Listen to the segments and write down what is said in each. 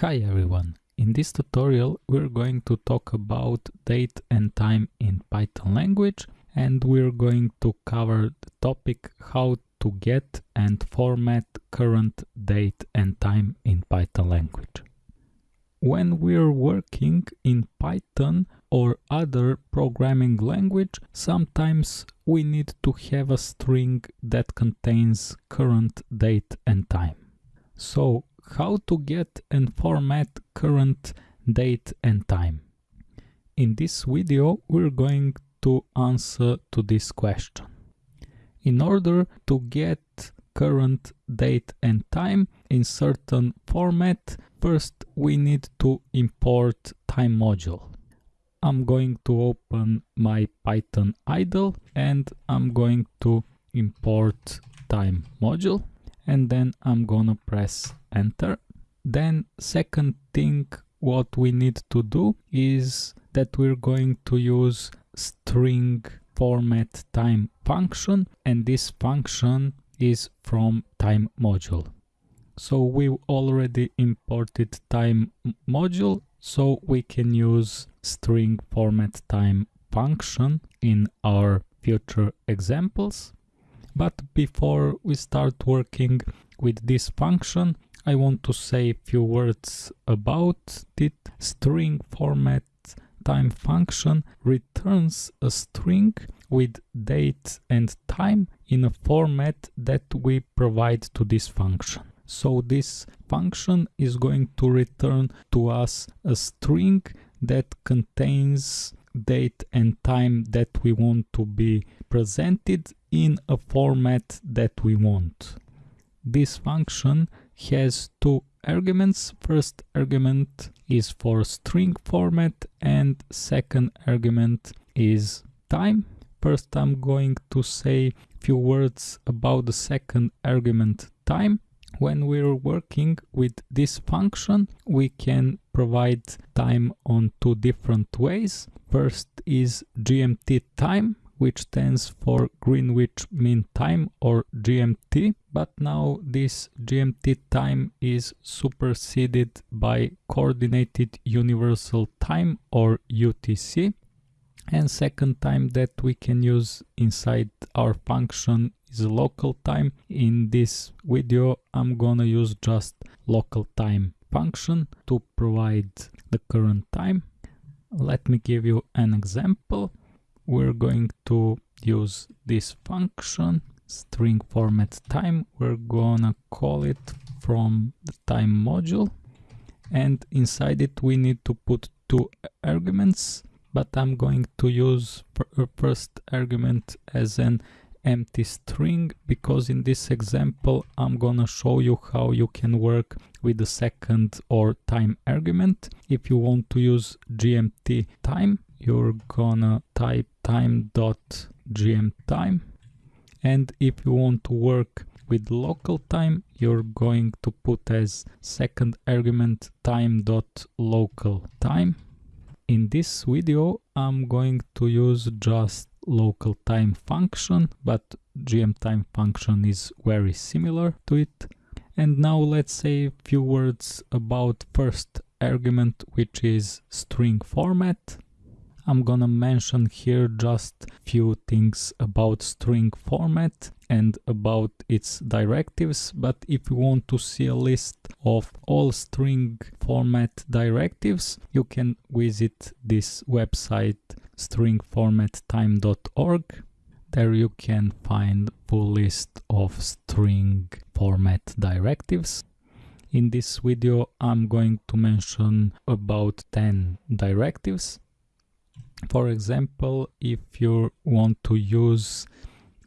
Hi everyone! In this tutorial we're going to talk about date and time in Python language and we're going to cover the topic how to get and format current date and time in Python language. When we're working in Python or other programming language, sometimes we need to have a string that contains current date and time. So how to get and format current date and time. In this video we're going to answer to this question. In order to get current date and time in certain format, first we need to import time module. I'm going to open my Python idle and I'm going to import time module and then I'm gonna press enter. Then second thing what we need to do is that we're going to use string format time function and this function is from time module. So we already imported time module so we can use string format time function in our future examples. But before we start working with this function, I want to say a few words about it. String format time function returns a string with date and time in a format that we provide to this function. So this function is going to return to us a string that contains date and time that we want to be presented in a format that we want. This function has two arguments. First argument is for string format and second argument is time. First I'm going to say few words about the second argument time. When we're working with this function, we can provide time on two different ways. First is GMT time, which stands for Greenwich Mean Time or GMT. But now this GMT time is superseded by Coordinated Universal Time or UTC. And second time that we can use inside our function is local time. In this video I'm gonna use just local time function to provide the current time. Let me give you an example we're going to use this function string format time we're gonna call it from the time module and inside it we need to put two arguments but I'm going to use uh, first argument as an empty string because in this example I'm gonna show you how you can work with the second or time argument. If you want to use GMT time, you're gonna type time dot gm time. And if you want to work with local time you're going to put as second argument time dot local time. In this video i'm going to use just local time function but gm time function is very similar to it. And now let's say a few words about first argument which is string format I'm gonna mention here just few things about string format and about its directives but if you want to see a list of all string format directives you can visit this website stringformattime.org there you can find full list of string format directives. In this video I'm going to mention about 10 directives for example, if you want to use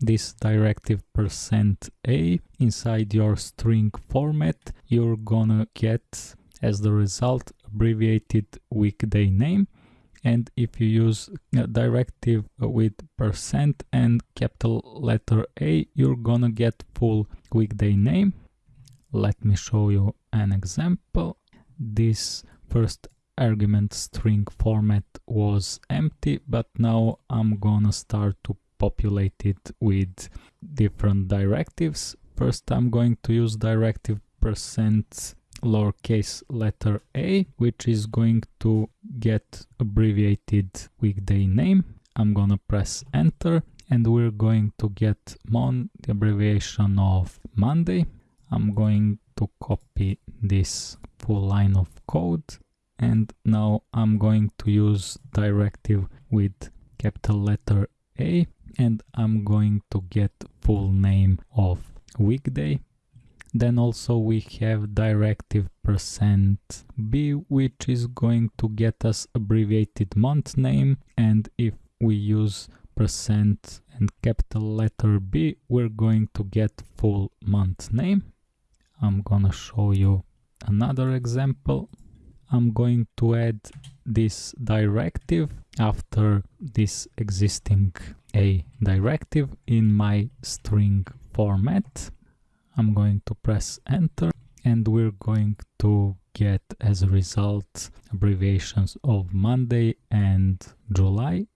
this directive percent %a inside your string format, you're gonna get as the result abbreviated weekday name. And if you use a directive with percent and capital letter A, you're gonna get full weekday name. Let me show you an example. This first argument string format was empty, but now I'm gonna start to populate it with different directives. First, I'm going to use directive percent lowercase letter a, which is going to get abbreviated weekday name. I'm gonna press enter and we're going to get mon, the abbreviation of Monday. I'm going to copy this full line of code and now I'm going to use directive with capital letter A and I'm going to get full name of weekday then also we have directive percent %b which is going to get us abbreviated month name and if we use percent and capital letter B we're going to get full month name. I'm gonna show you another example. I'm going to add this directive after this existing A directive in my string format. I'm going to press enter and we're going to get as a result abbreviations of Monday and July.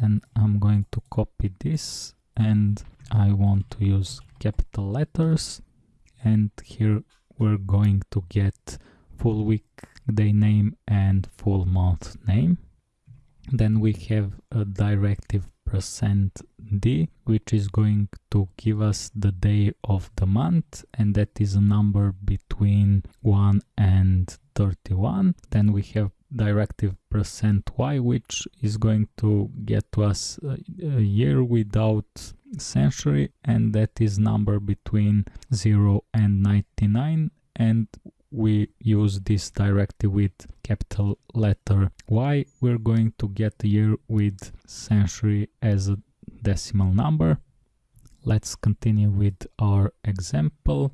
Then I'm going to copy this and I want to use capital letters and here we're going to get full week day name and full month name. Then we have a directive percent d which is going to give us the day of the month and that is a number between 1 and 31 then we have directive percent y which is going to get to us a, a year without century and that is number between 0 and 99 and we use this directive with capital letter Y, we're going to get year with century as a decimal number. Let's continue with our example.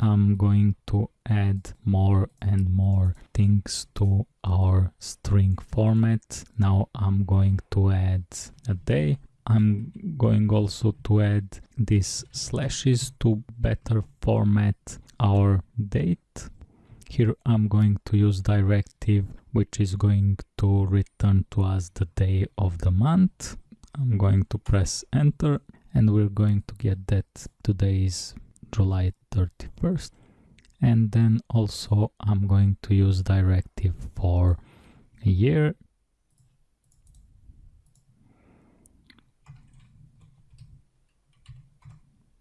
I'm going to add more and more things to our string format. Now I'm going to add a day. I'm going also to add these slashes to better format our date. Here I'm going to use directive which is going to return to us the day of the month. I'm going to press enter and we're going to get that today is July 31st. And then also I'm going to use directive for year.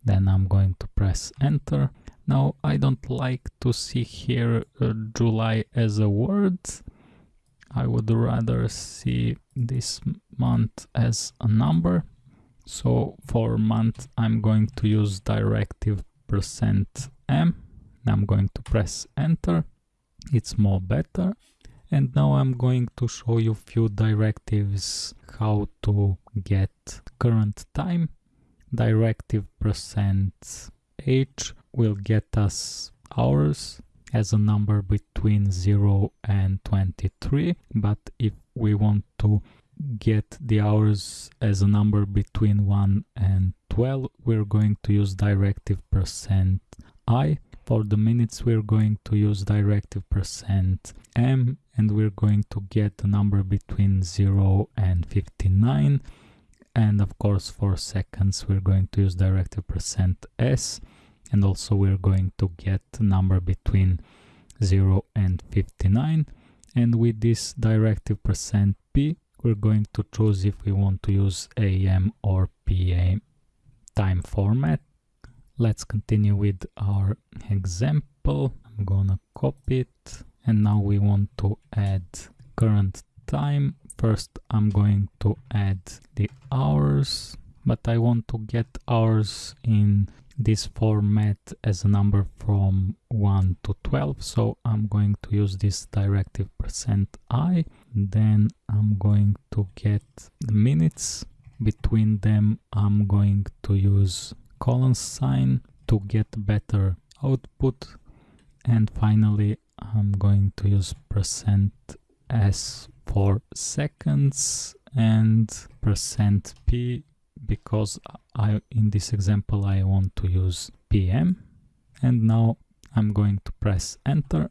Then I'm going to press enter now I don't like to see here uh, July as a word. I would rather see this month as a number. So for month I'm going to use directive percent %m. I'm going to press enter. It's more better. And now I'm going to show you few directives how to get current time. Directive percent %h will get us hours as a number between 0 and 23 but if we want to get the hours as a number between 1 and 12 we're going to use directive percent i. For the minutes we're going to use directive percent m and we're going to get a number between 0 and 59 and of course for seconds we're going to use directive percent s and also we're going to get number between 0 and 59 and with this directive percent %p we're going to choose if we want to use AM or PM time format. Let's continue with our example. I'm gonna copy it and now we want to add current time. First I'm going to add the hours but I want to get hours in this format as a number from 1 to 12 so I'm going to use this directive percent %i then I'm going to get the minutes. Between them I'm going to use colon sign to get better output. And finally I'm going to use percent %s for seconds and percent %p because I in this example I want to use PM and now I'm going to press enter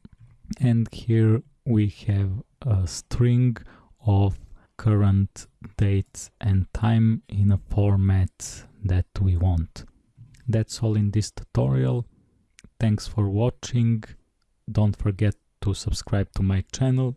and here we have a string of current date and time in a format that we want. That's all in this tutorial. Thanks for watching. don't forget to subscribe to my channel